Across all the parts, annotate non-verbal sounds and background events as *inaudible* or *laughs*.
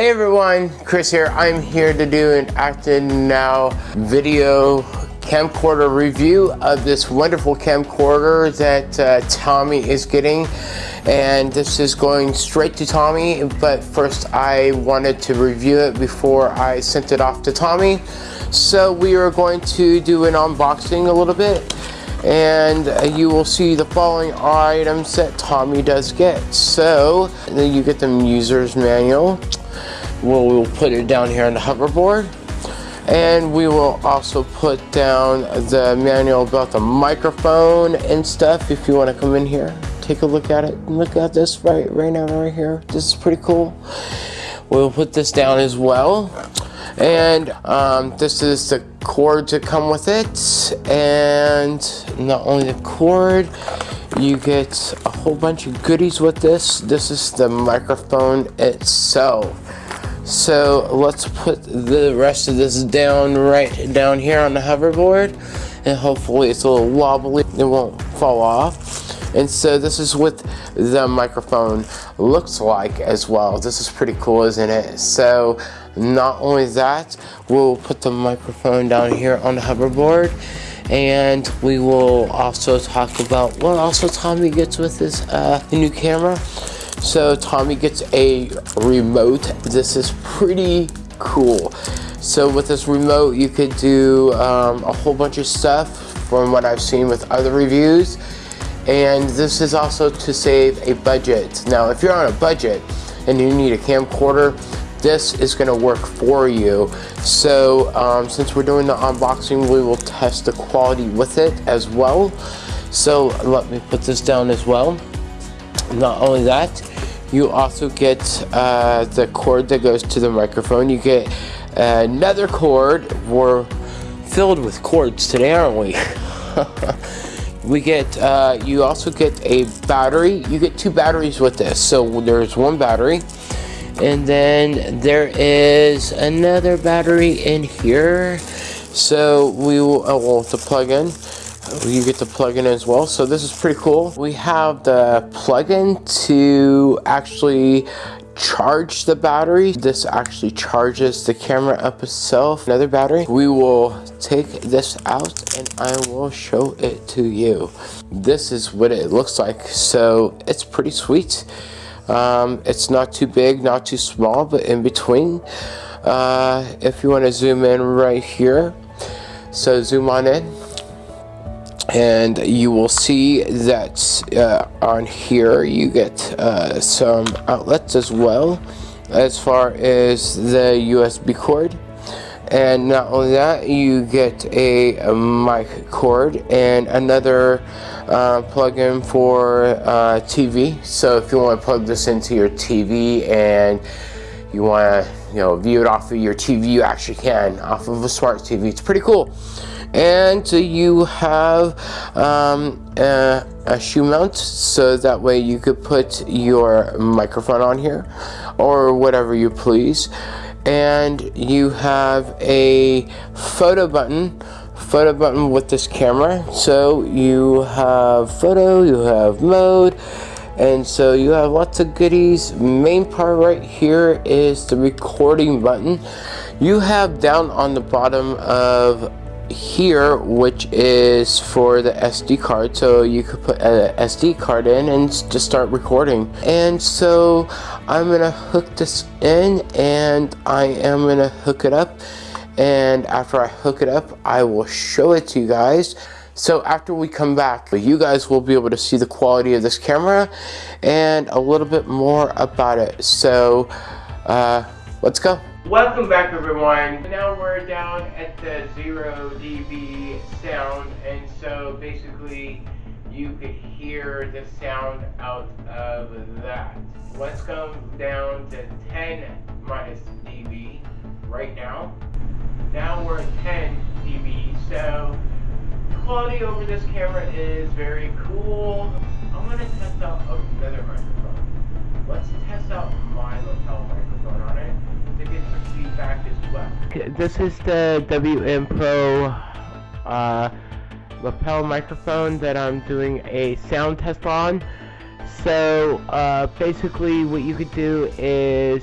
Hey everyone, Chris here. I'm here to do an Actinow video camcorder review of this wonderful camcorder that uh, Tommy is getting. And this is going straight to Tommy but first I wanted to review it before I sent it off to Tommy. So we are going to do an unboxing a little bit and you will see the following items that Tommy does get. So then you get the user's manual we'll, we'll put it down here on the hoverboard. And we will also put down the manual about the microphone and stuff if you want to come in here take a look at it. Look at this right right now right here. This is pretty cool. We'll put this down as well. And um, this is the cord to come with it. And not only the cord you get a whole bunch of goodies with this. This is the microphone itself so let's put the rest of this down right down here on the hoverboard and hopefully it's a little wobbly it won't fall off. And so this is what the microphone looks like as well. This is pretty cool isn't it? So not only that we'll put the microphone down here on the hoverboard and we will also talk about what also Tommy gets with his uh, new camera so Tommy gets a remote. This is pretty cool. So with this remote, you could do um, a whole bunch of stuff from what I've seen with other reviews. And this is also to save a budget. Now, if you're on a budget and you need a camcorder, this is going to work for you. So um, since we're doing the unboxing, we will test the quality with it as well. So let me put this down as well. Not only that, you also get uh, the cord that goes to the microphone. You get another cord. We're filled with cords today, aren't we? *laughs* we get, uh, you also get a battery. You get two batteries with this. So there's one battery. And then there is another battery in here. So we will, oh, well, to plug in you get the plug-in as well. So this is pretty cool. We have the plug-in to actually charge the battery. This actually charges the camera up itself another battery. We will take this out and i will show it to you. This is what it looks like. So it's pretty sweet. Um, it's not too big not too small but in between. Uh, if you want to zoom in right here so zoom on in and you will see that uh, on here you get uh, some outlets as well as far as the USB cord. And not only that you get a, a mic cord and another uh, plug-in for uh, TV so if you want to plug this into your TV and you want to you know view it off of your TV you actually can off of a smart TV it's pretty cool. And you have um, a, a, shoe mount so that way you could put your microphone on here or whatever you please. And you have a photo button photo button with this camera. So you have photo you have mode and so you have lots of goodies. Main part right here is the recording button. You have down on the bottom of here which is for the SD card. So you could put an SD card in and just start recording. And so I'm gonna hook this in and I am gonna hook it up. And after I hook it up I will show it to you guys so after we come back you guys will be able to see the quality of this camera and a little bit more about it so uh, let's go Welcome back everyone. Now we're down at the 0 dB sound and so basically you could hear the sound out of that. Let's go down to 10 minus dB right now. Now we're at 10 dB so quality over this camera is very cool. I'm to test out another microphone. Let's test out my lapel microphone on it to get some feedback as well. This is the WM Pro uh, lapel microphone that I'm doing a sound test on. So uh, basically what you could do is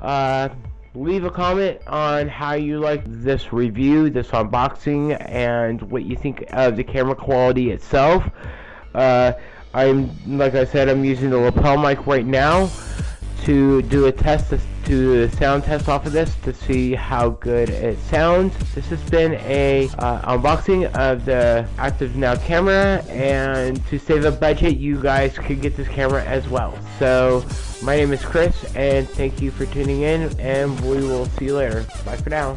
Uh, leave a comment on how you like this review, this unboxing, and what you think of the camera quality itself. Uh, I'm, like I said, I'm using the lapel mic right now to do a test, do a sound test off of this to see how good it sounds. This has been a uh, unboxing of the Actinow camera, and to save a budget, you guys could get this camera as well. So, my name is Chris, and thank you for tuning in, and we will see you later. Bye for now.